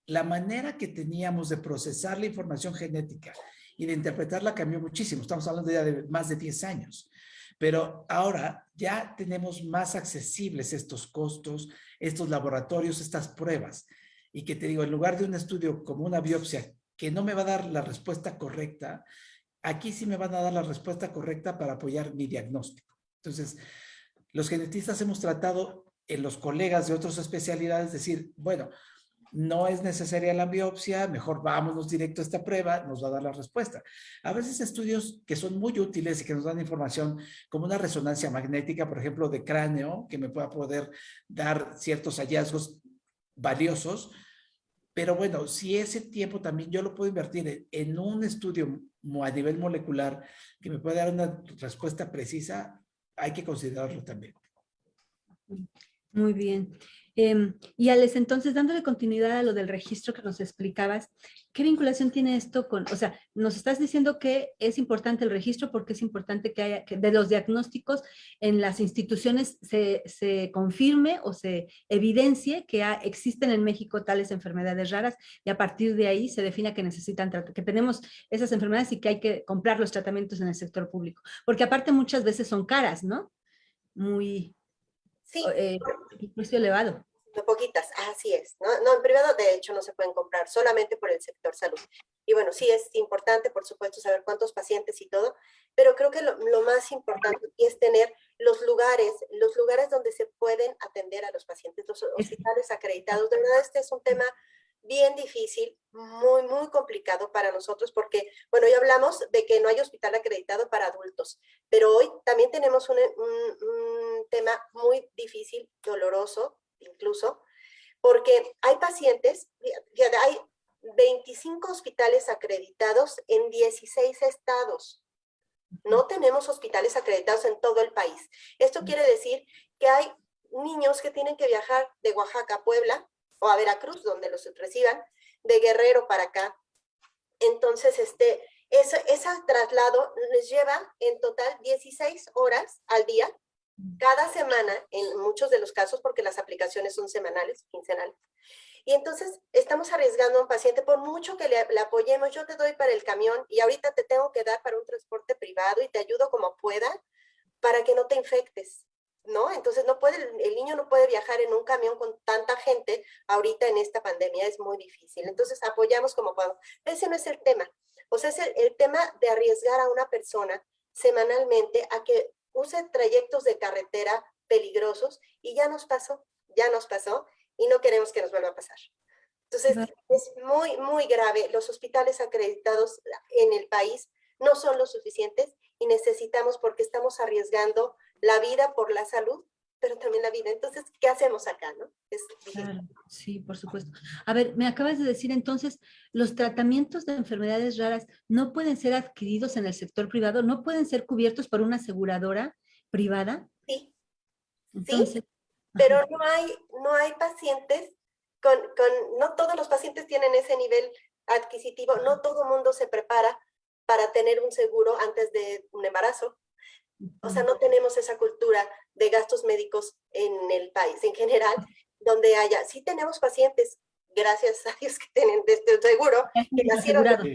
la manera que teníamos de procesar la información genética y de interpretarla cambió muchísimo. Estamos hablando ya de más de 10 años. Pero ahora ya tenemos más accesibles estos costos, estos laboratorios, estas pruebas. Y que te digo, en lugar de un estudio como una biopsia que no me va a dar la respuesta correcta, aquí sí me van a dar la respuesta correcta para apoyar mi diagnóstico. Entonces, los genetistas hemos tratado en los colegas de otras especialidades decir, bueno, no es necesaria la biopsia, mejor vámonos directo a esta prueba, nos va a dar la respuesta. A veces estudios que son muy útiles y que nos dan información, como una resonancia magnética, por ejemplo, de cráneo, que me pueda poder dar ciertos hallazgos valiosos, pero bueno, si ese tiempo también yo lo puedo invertir en un estudio a nivel molecular que me pueda dar una respuesta precisa, hay que considerarlo también. Muy bien. Em, y Alex, entonces, dándole continuidad a lo del registro que nos explicabas, ¿qué vinculación tiene esto con, o sea, nos estás diciendo que es importante el registro porque es importante que haya, que de los diagnósticos en las instituciones se, se confirme o se evidencie que existen en México tales enfermedades raras y a partir de ahí se defina que necesitan, que tenemos esas enfermedades y que hay que comprar los tratamientos en el sector público. Porque aparte muchas veces son caras, ¿no? Muy, Sí. Eh, precio elevado. poquitas, así es. ¿no? no, en privado de hecho no se pueden comprar, solamente por el sector salud. Y bueno, sí es importante, por supuesto, saber cuántos pacientes y todo, pero creo que lo, lo más importante es tener los lugares, los lugares donde se pueden atender a los pacientes, los hospitales acreditados. De verdad, este es un tema bien difícil, muy, muy complicado para nosotros porque, bueno, hoy hablamos de que no hay hospital acreditado para adultos, pero hoy también tenemos un, un, tema muy difícil, doloroso incluso, porque hay pacientes, hay 25 hospitales acreditados en 16 estados. No tenemos hospitales acreditados en todo el país. Esto quiere decir que hay niños que tienen que viajar de Oaxaca a Puebla o a Veracruz, donde los reciban, de Guerrero para acá. Entonces, este, ese, ese traslado les lleva en total 16 horas al día, cada semana, en muchos de los casos, porque las aplicaciones son semanales, quincenales. Y entonces estamos arriesgando a un paciente, por mucho que le, apoyemos, yo te doy para el camión y ahorita te tengo que dar para un transporte privado y te ayudo como pueda para que no te infectes. ¿no? Entonces no puede, el niño no puede viajar en un camión con tanta gente ahorita en esta pandemia, es muy difícil. Entonces apoyamos como podemos. Ese no es el tema. O sea, es el tema de arriesgar a una persona semanalmente a que use trayectos de carretera peligrosos y ya nos pasó, ya nos pasó y no queremos que nos vuelva a pasar. Entonces, es muy, muy grave. Los hospitales acreditados en el país no son lo suficientes y necesitamos porque estamos arriesgando la vida por la salud, pero también la vida. Entonces, ¿qué hacemos acá, no? Es claro, sí, por supuesto. A ver, me acabas de decir entonces, los tratamientos de enfermedades raras no pueden ser adquiridos en el sector privado, no pueden ser cubiertos por una aseguradora privada. Sí, entonces, sí, pero no hay, no hay pacientes con, con, no todos los pacientes tienen ese nivel adquisitivo, no todo mundo se prepara para tener un seguro antes de un embarazo. O sea, no tenemos esa cultura de gastos médicos en el país en general, donde haya, sí tenemos pacientes, gracias a Dios que tienen este seguro, que nacieron dentro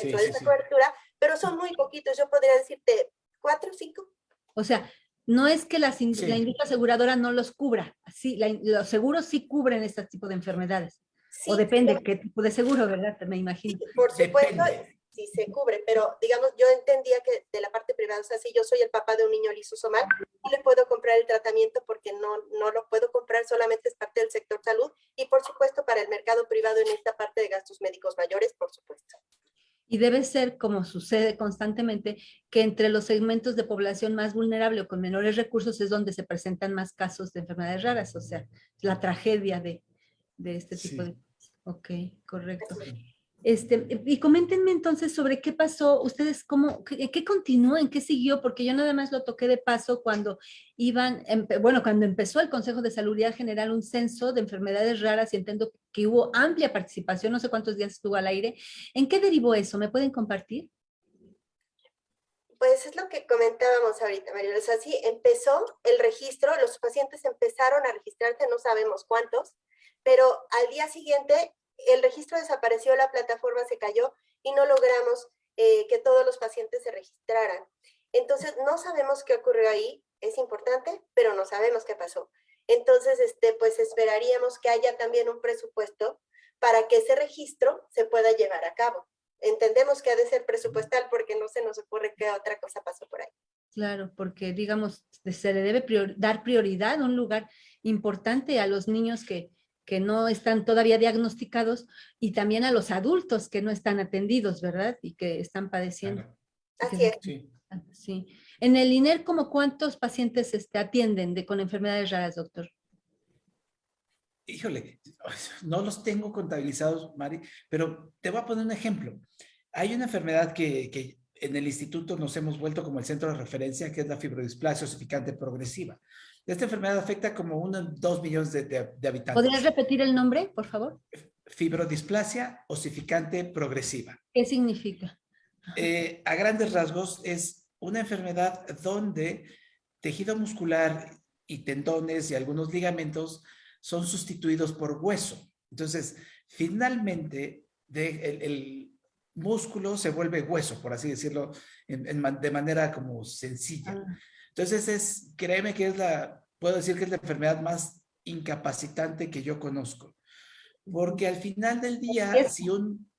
sí, de esa sí, cobertura, pero son muy poquitos, yo podría decirte cuatro o cinco. O sea, no es que la, la industria aseguradora no los cubra, sí, la, los seguros sí cubren este tipo de enfermedades. o depende qué tipo de seguro, ¿verdad? Me imagino. por supuesto, depende si se cubre, pero digamos, yo entendía que de la parte privada, o sea, si yo soy el papá de un niño lisosomal, no le puedo comprar el tratamiento porque no, no lo puedo comprar, solamente es parte del sector salud y por supuesto para el mercado privado en esta parte de gastos médicos mayores, por supuesto. Y debe ser, como sucede constantemente, que entre los segmentos de población más vulnerable o con menores recursos es donde se presentan más casos de enfermedades raras, o sea, la tragedia de, de este tipo sí. de... Ok, correcto. Este, y coméntenme entonces sobre qué pasó, ustedes cómo, qué, qué continuó, en qué siguió, porque yo nada más lo toqué de paso cuando iban, bueno, cuando empezó el Consejo de Salud General un censo de enfermedades raras y entiendo que hubo amplia participación, no sé cuántos días estuvo al aire. ¿En qué derivó eso? ¿Me pueden compartir? Pues es lo que comentábamos ahorita, María. O sea, sí, empezó el registro, los pacientes empezaron a registrarse, no sabemos cuántos, pero al día siguiente el registro desapareció, la plataforma se cayó y no logramos eh, que todos los pacientes se registraran. Entonces, no sabemos qué ocurrió ahí, es importante, pero no sabemos qué pasó. Entonces, este, pues esperaríamos que haya también un presupuesto para que ese registro se pueda llevar a cabo. Entendemos que ha de ser presupuestal porque no se nos ocurre qué otra cosa pasó por ahí. Claro, porque digamos, se le debe dar prioridad a un lugar importante a los niños que, que no están todavía diagnosticados y también a los adultos que no están atendidos, ¿verdad? Y que están padeciendo. Claro. Así es. Sí. sí. En el INER, ¿cómo cuántos pacientes este, atienden de, con enfermedades raras, doctor? Híjole, no los tengo contabilizados, Mari, pero te voy a poner un ejemplo. Hay una enfermedad que, que en el instituto nos hemos vuelto como el centro de referencia, que es la fibrodisplasia osificante progresiva. Esta enfermedad afecta como unos 2 millones de, de, de, habitantes. ¿Podrías repetir el nombre, por favor? Fibrodisplasia osificante progresiva. ¿Qué significa? Eh, a grandes rasgos es una enfermedad donde tejido muscular y tendones y algunos ligamentos son sustituidos por hueso. Entonces, finalmente, de, el, el, músculo se vuelve hueso, por así decirlo, en, en, de manera como sencilla. Ah. Entonces, es, créeme que es la, puedo decir que es la enfermedad más incapacitante que yo conozco. Porque al final del día, si un...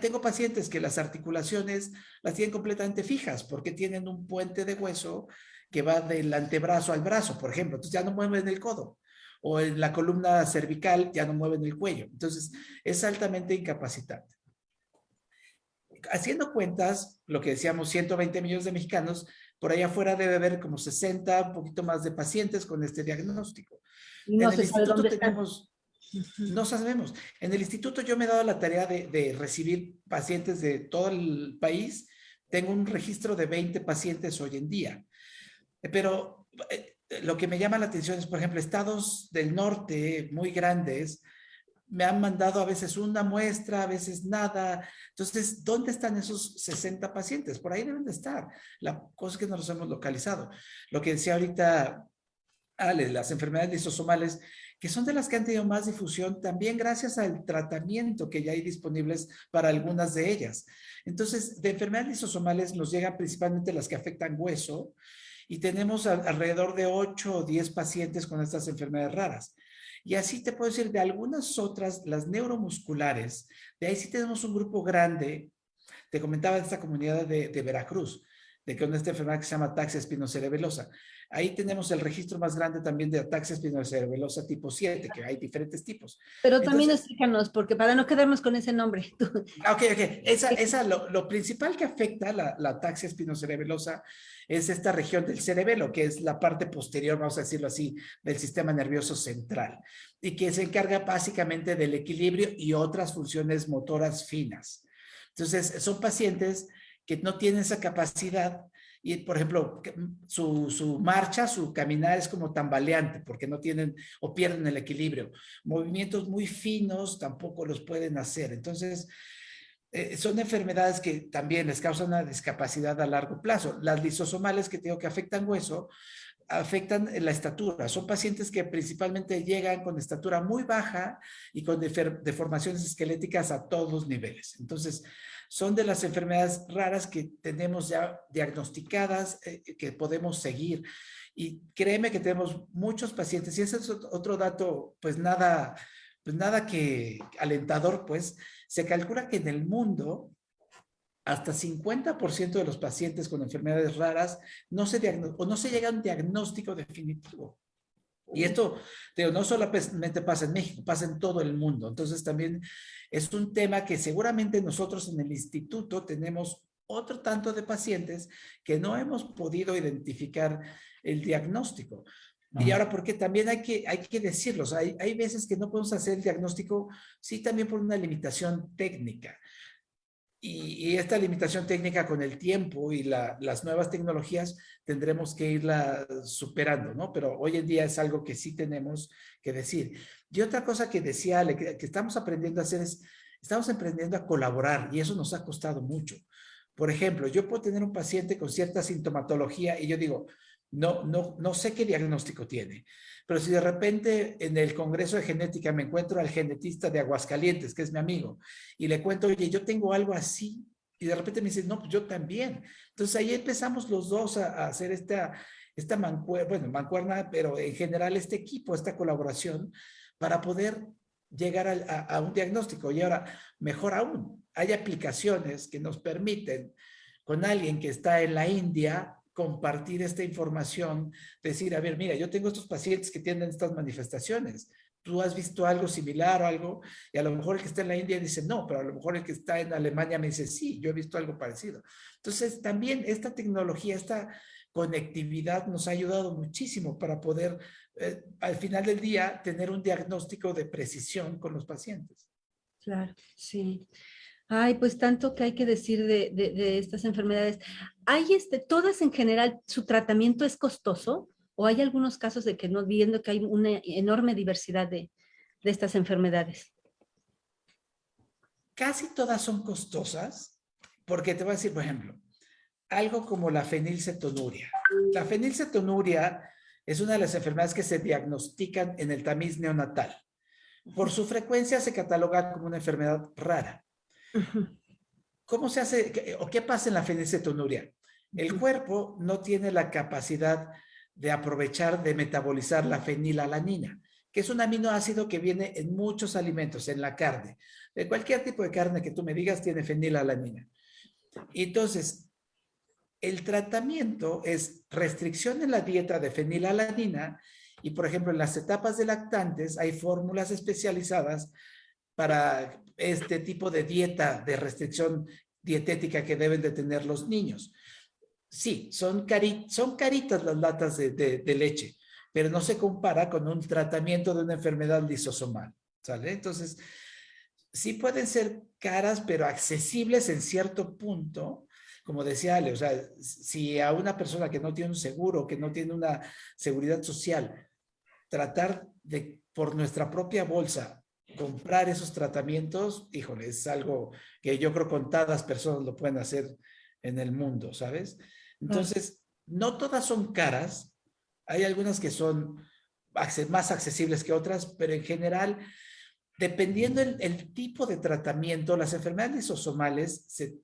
tengo pacientes que las articulaciones las tienen completamente fijas porque tienen un puente de hueso que va del antebrazo al brazo, por ejemplo. Entonces ya no mueven el codo. O en la columna cervical ya no mueven el cuello. Entonces es altamente incapacitante. Haciendo cuentas, lo que decíamos, 120 millones de mexicanos, por allá afuera debe haber como 60, un poquito más de pacientes con este diagnóstico. No en el instituto tenemos, no sabemos. En el instituto yo me he dado la tarea de, de, recibir pacientes de todo el país. Tengo un registro de 20 pacientes hoy en día. Pero eh, lo que me llama la atención es, por ejemplo, estados del norte muy grandes, me han mandado a veces una muestra, a veces nada. Entonces, ¿dónde están esos 60 pacientes? Por ahí deben de estar. La cosa es que no los hemos localizado. Lo que decía ahorita Ale, las enfermedades lisosomales, que son de las que han tenido más difusión, también gracias al tratamiento que ya hay disponibles para algunas de ellas. Entonces, de enfermedades lisosomales nos llegan principalmente las que afectan hueso, y tenemos alrededor de 8 o 10 pacientes con estas enfermedades raras. Y así te puedo decir de algunas otras, las neuromusculares, de ahí sí tenemos un grupo grande, te comentaba de esta comunidad de, de Veracruz, de que esta enfermedad que se llama taxia espinocerebelosa. Ahí tenemos el registro más grande también de ataxia espinocerebelosa tipo 7, que hay diferentes tipos. Pero también explícanos, porque para no quedarnos con ese nombre. Ah, ok, ok. Esa, esa, lo, lo principal que afecta la, la ataxia espinocerebelosa es esta región del cerebelo, que es la parte posterior, vamos a decirlo así, del sistema nervioso central, y que se encarga básicamente del equilibrio y otras funciones motoras finas. Entonces, son pacientes que no tienen esa capacidad y, por ejemplo, su, su, marcha, su caminar es como tambaleante porque no tienen o pierden el equilibrio. Movimientos muy finos tampoco los pueden hacer. Entonces, eh, son enfermedades que también les causan una discapacidad a largo plazo. Las lisosomales que tengo que afectan hueso, afectan la estatura. Son pacientes que principalmente llegan con estatura muy baja y con deformaciones esqueléticas a todos niveles. Entonces, son de las enfermedades raras que tenemos ya diagnosticadas, eh, que podemos seguir. Y créeme que tenemos muchos pacientes, y ese es otro dato, pues nada, pues nada que alentador, pues se calcula que en el mundo hasta 50% de los pacientes con enfermedades raras no se, o no se llega a un diagnóstico definitivo. Y esto, digo, no solamente pasa en México, pasa en todo el mundo. Entonces también es un tema que seguramente nosotros en el instituto tenemos otro tanto de pacientes que no hemos podido identificar el diagnóstico. Y ahora, porque también hay que, hay que decirlo, hay, hay veces que no podemos hacer el diagnóstico, sí, también por una limitación técnica. Y, esta limitación técnica con el tiempo y las nuevas tecnologías tendremos que irla superando, ¿no? Pero hoy en día es algo que sí tenemos que decir. Y otra cosa que decía que, que estamos aprendiendo a hacer es, estamos aprendiendo a colaborar y eso nos ha costado mucho. Por ejemplo, yo puedo tener un paciente con cierta sintomatología y yo digo, no, no, no sé qué diagnóstico tiene. Pero si de repente en el Congreso de Genética me encuentro al genetista de Aguascalientes, que es mi amigo, y le cuento, oye, yo tengo algo así, y de repente me dice, no, pues yo también. Entonces ahí empezamos los dos a, hacer esta, esta mancuerna, bueno, mancuerna, pero en general este equipo, esta colaboración, para poder llegar a, a un diagnóstico. Y ahora, mejor aún, hay aplicaciones que nos permiten con alguien que está en la India compartir esta información, decir, a ver, mira, yo tengo estos pacientes que tienen estas manifestaciones, tú has visto algo similar o algo, y a lo mejor el que está en la India dice no, pero a lo mejor el que está en Alemania me dice sí, yo he visto algo parecido. Entonces, también esta tecnología, esta conectividad nos ha ayudado muchísimo para poder, eh, al final del día, tener un diagnóstico de precisión con los pacientes. Claro, sí. Ay, pues tanto que hay que decir de, estas enfermedades. ¿Hay este, todas en general, su tratamiento es costoso? ¿O hay algunos casos de que no, viendo que hay una enorme diversidad de, estas enfermedades? Casi todas son costosas, porque te voy a decir, por ejemplo, algo como la fenilcetonuria. La fenilcetonuria es una de las enfermedades que se diagnostican en el tamiz neonatal. Por su frecuencia se cataloga como una enfermedad rara. ¿Cómo se hace o qué pasa en la fenilcetonuria? El cuerpo no tiene la capacidad de aprovechar, de metabolizar la fenilalanina, que es un aminoácido que viene en muchos alimentos, en la carne. De cualquier tipo de carne que tú me digas tiene fenilalanina. Entonces, el tratamiento es restricción en la dieta de fenilalanina y, por ejemplo, en las etapas de lactantes hay fórmulas especializadas para este tipo de dieta de restricción dietética que deben de tener los niños. Sí, son, son caritas las latas de, leche, pero no se compara con un tratamiento de una enfermedad lisosomal, ¿sale? Entonces, sí pueden ser caras, pero accesibles en cierto punto, como decía Ale, o sea, si a una persona que no tiene un seguro, que no tiene una seguridad social, tratar de, por nuestra propia bolsa, comprar esos tratamientos, híjole, es algo que yo creo contadas personas lo pueden hacer en el mundo, ¿sabes? Entonces, no todas son caras, hay algunas que son más accesibles que otras, pero en general, dependiendo el, tipo de tratamiento, las enfermedades lisosomales se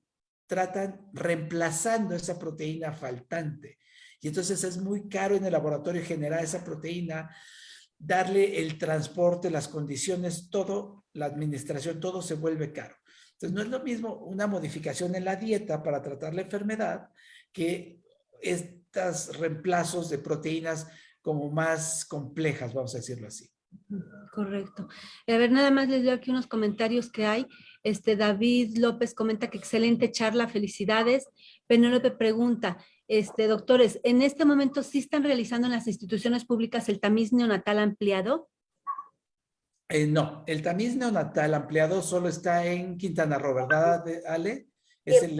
tratan reemplazando esa proteína faltante. Y entonces es muy caro en el laboratorio generar esa proteína, darle el transporte, las condiciones, todo, la administración, todo se vuelve caro. Entonces no es lo mismo una modificación en la dieta para tratar la enfermedad que estos reemplazos de proteínas como más complejas, vamos a decirlo así. Correcto. A ver, nada más les leo aquí unos comentarios que hay. Este David López comenta que excelente charla, felicidades. Penélope pregunta, este, doctores, ¿en este momento sí están realizando en las instituciones públicas el tamiz neonatal ampliado? Eh, no, el tamiz neonatal ampliado solo está en Quintana Roo, ¿verdad, Ale? Es el,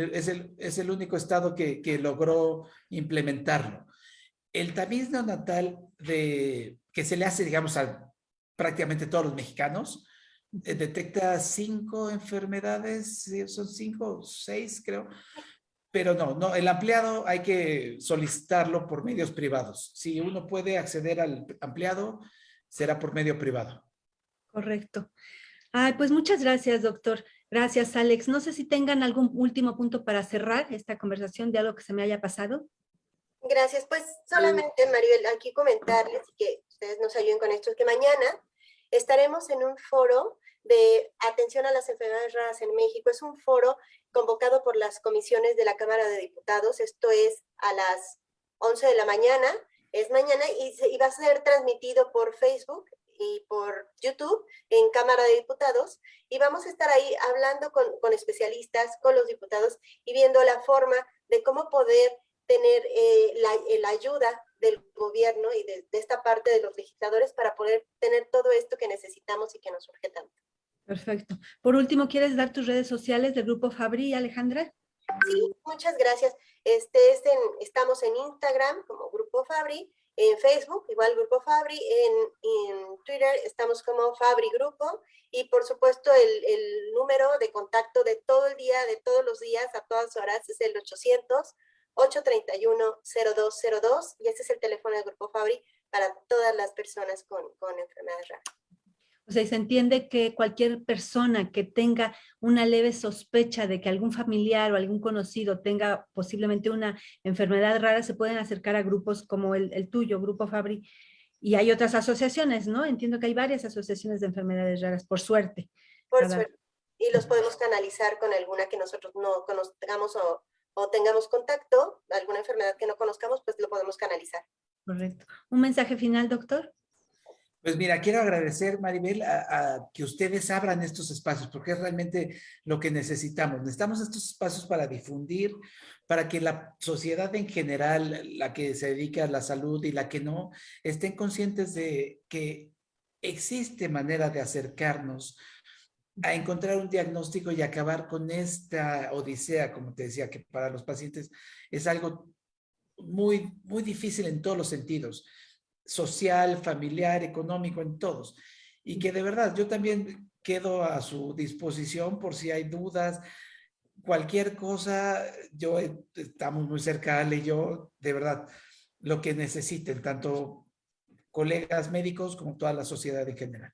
es el, único estado que, que, logró implementarlo. El tamiz neonatal de, que se le hace, digamos, a prácticamente todos los mexicanos, eh, detecta cinco enfermedades, son cinco seis creo, pero no, no, el ampliado hay que solicitarlo por medios privados. Si uno puede acceder al ampliado, será por medio privado. Correcto. Ay, pues muchas gracias, doctor. Gracias, Alex. No sé si tengan algún último punto para cerrar esta conversación de algo que se me haya pasado. Gracias. Pues solamente, Maribel, aquí comentarles que ustedes nos ayuden con esto, que mañana estaremos en un foro de atención a las enfermedades raras en México. Es un foro convocado por las comisiones de la Cámara de Diputados. Esto es a las 11 de la mañana. Es mañana y, y va a ser transmitido por Facebook y por YouTube en Cámara de Diputados y vamos a estar ahí hablando con, especialistas, con los diputados y viendo la forma de cómo poder tener la, eh, la, ayuda del gobierno y de, de, esta parte de los legisladores para poder tener todo esto que necesitamos y que nos urge tanto. Perfecto. Por último, ¿quieres dar tus redes sociales del Grupo Fabri, Alejandra? Sí, muchas gracias. Este, este, estamos en Instagram como Grupo Fabri, en Facebook, igual Grupo Fabri, en, Twitter estamos como Fabri Grupo y por supuesto el, número de contacto de todo el día, de todos los días, a todas horas es el 800-831-0202 y este es el teléfono del Grupo Fabri para todas las personas con, con enfermedades raras. O sea, se entiende que cualquier persona que tenga una leve sospecha de que algún familiar o algún conocido tenga posiblemente una enfermedad rara, se pueden acercar a grupos como el, tuyo, Grupo Fabri, y hay otras asociaciones, ¿no? Entiendo que hay varias asociaciones de enfermedades raras, por suerte. Por suerte. Y los podemos canalizar con alguna que nosotros no conozcamos o, o tengamos contacto, alguna enfermedad que no conozcamos, pues lo podemos canalizar. Correcto. ¿Un mensaje final, doctor? Pues mira, quiero agradecer, Maribel, a, que ustedes abran estos espacios, porque es realmente lo que necesitamos. Necesitamos estos espacios para difundir, para que la sociedad en general, la que se dedica a la salud y la que no, estén conscientes de que existe manera de acercarnos a encontrar un diagnóstico y acabar con esta odisea, como te decía, que para los pacientes es algo muy, muy difícil en todos los sentidos social, familiar, económico, en todos. Y que de verdad yo también quedo a su disposición por si hay dudas, cualquier cosa, yo estamos muy cerca, Ale y yo, de verdad, lo que necesiten, tanto colegas médicos como toda la sociedad en general.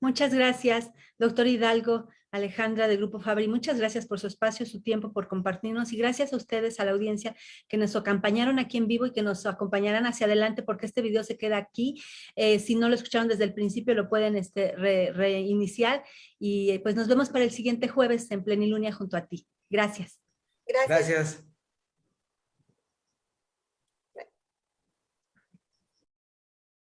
Muchas gracias, doctor Hidalgo. Alejandra de Grupo Fabri. Muchas gracias por su espacio, su tiempo, por compartirnos y gracias a ustedes, a la audiencia que nos acompañaron aquí en vivo y que nos acompañarán hacia adelante porque este video se queda aquí. Eh, si no lo escucharon desde el principio, lo pueden este, reiniciar y pues nos vemos para el siguiente jueves en Plenilunia junto a ti. Gracias. Gracias. Gracias.